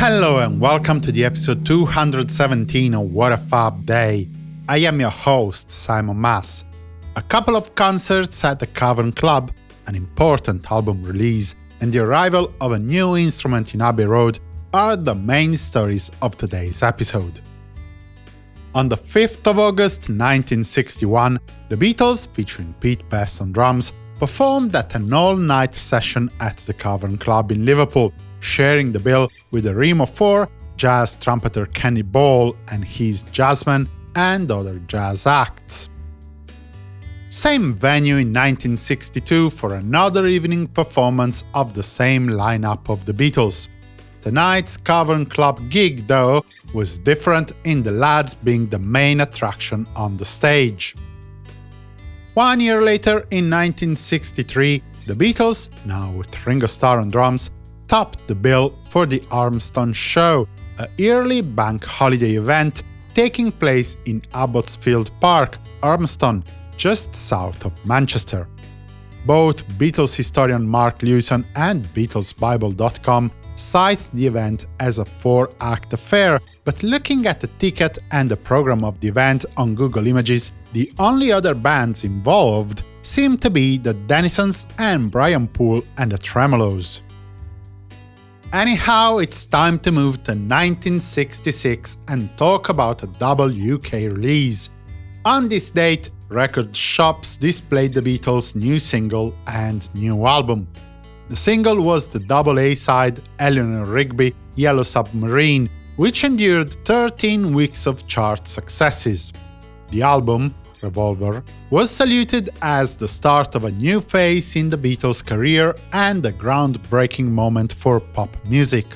Hello and welcome to the episode 217 of What a Fab Day. I am your host, Simon Mas. A couple of concerts at the Cavern Club, an important album release, and the arrival of a new instrument in Abbey Road are the main stories of today's episode. On the 5th of August 1961, the Beatles, featuring Pete Best on drums, performed at an all-night session at the Cavern Club in Liverpool, sharing the bill with a the of 4, jazz trumpeter Kenny Ball and his jazzmen, and other jazz acts. Same venue in 1962 for another evening performance of the same lineup of the Beatles. Tonight's Cavern Club gig, though, was different in the lads being the main attraction on the stage. One year later, in 1963, the Beatles, now with Ringo Starr on drums, topped the bill for the Urmston Show, a yearly bank holiday event taking place in Abbotsfield Park, Urmston, just south of Manchester. Both Beatles historian Mark Lewisohn and BeatlesBible.com cite the event as a four-act affair, but looking at the ticket and the program of the event on Google Images, the only other bands involved seem to be the Dennisons and Brian Poole and the Tremeloes. Anyhow, it's time to move to 1966 and talk about a double UK release. On this date, record shops displayed the Beatles' new single and new album. The single was the double A-side Eleanor Rigby Yellow Submarine, which endured 13 weeks of chart successes. The album, Revolver, was saluted as the start of a new phase in the Beatles' career and a groundbreaking moment for pop music.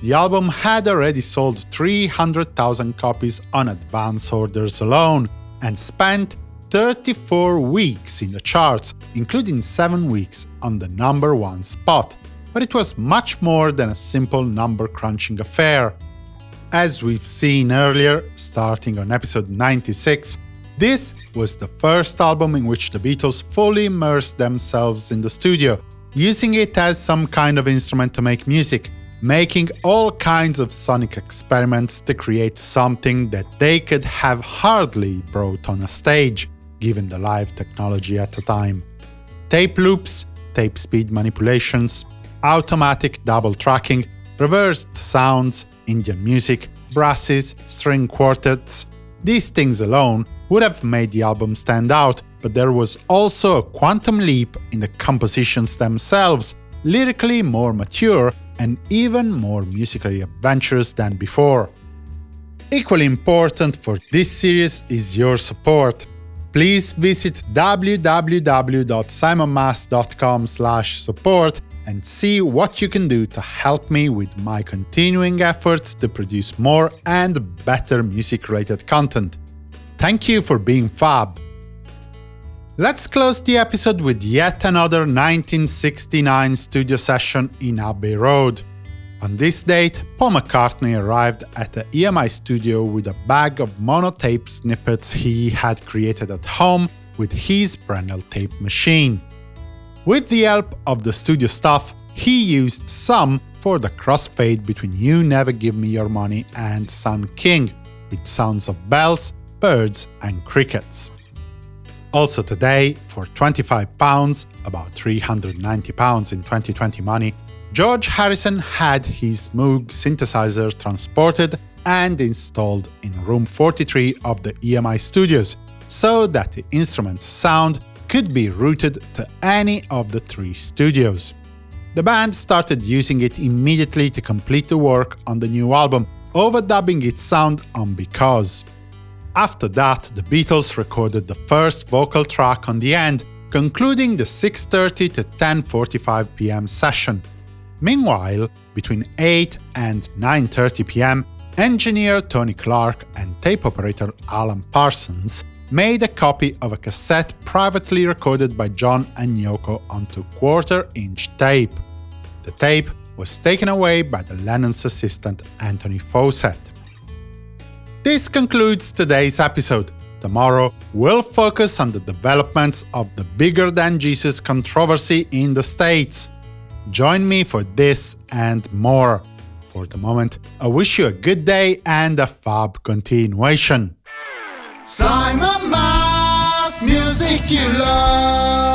The album had already sold 300,000 copies on advance orders alone, and spent 34 weeks in the charts, including 7 weeks on the number one spot. But it was much more than a simple number-crunching affair. As we've seen earlier, starting on episode 96, this was the first album in which the Beatles fully immersed themselves in the studio, using it as some kind of instrument to make music, making all kinds of sonic experiments to create something that they could have hardly brought on a stage, given the live technology at the time. Tape loops, tape speed manipulations, automatic double tracking, reversed sounds, Indian music, brasses, string quartets, these things alone would have made the album stand out, but there was also a quantum leap in the compositions themselves, lyrically more mature and even more musically adventurous than before. Equally important for this series is your support. Please visit www.simonmas.com support and see what you can do to help me with my continuing efforts to produce more and better music-related content. Thank you for being fab! Let's close the episode with yet another 1969 studio session in Abbey Road. On this date, Paul McCartney arrived at the EMI studio with a bag of monotape snippets he had created at home with his Brenell tape machine. With the help of the studio staff, he used some for the crossfade between You Never Give Me Your Money and Sun King, with sounds of bells, birds and crickets. Also today, for £25, about £390 in 2020 money, George Harrison had his Moog synthesizer transported and installed in room 43 of the EMI studios, so that the instrument's sound could be routed to any of the three studios. The band started using it immediately to complete the work on the new album, overdubbing its sound on Because. After that, the Beatles recorded the first vocal track on the end, concluding the 6.30 to 10.45 pm session. Meanwhile, between 8 and 9.30 pm, engineer Tony Clark and tape operator Alan Parsons made a copy of a cassette privately recorded by John and Yoko onto quarter-inch tape. The tape was taken away by the Lennon's assistant Anthony Fawcett. This concludes today's episode. Tomorrow, we'll focus on the developments of the Bigger Than Jesus controversy in the States. Join me for this and more. For the moment, I wish you a good day and a fab continuation. Simon Mas, music you love.